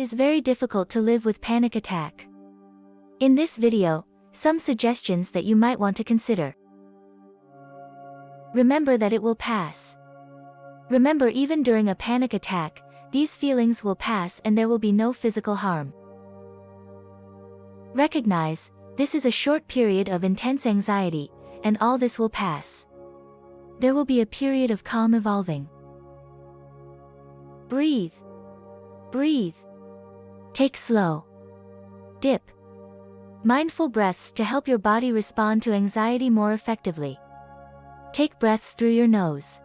is very difficult to live with panic attack. In this video, some suggestions that you might want to consider. Remember that it will pass. Remember even during a panic attack, these feelings will pass and there will be no physical harm. Recognize, this is a short period of intense anxiety, and all this will pass. There will be a period of calm evolving. Breathe. Breathe. Take slow. Dip. Mindful breaths to help your body respond to anxiety more effectively. Take breaths through your nose.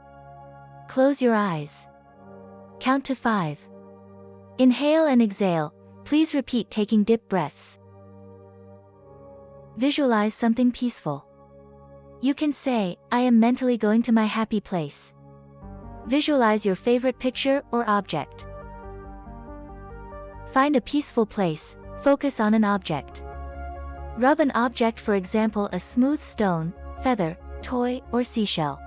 Close your eyes. Count to 5. Inhale and exhale, please repeat taking dip breaths. Visualize something peaceful. You can say, I am mentally going to my happy place. Visualize your favorite picture or object. Find a peaceful place, focus on an object. Rub an object for example a smooth stone, feather, toy, or seashell.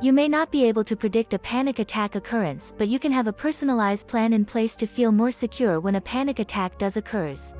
You may not be able to predict a panic attack occurrence but you can have a personalized plan in place to feel more secure when a panic attack does occurs.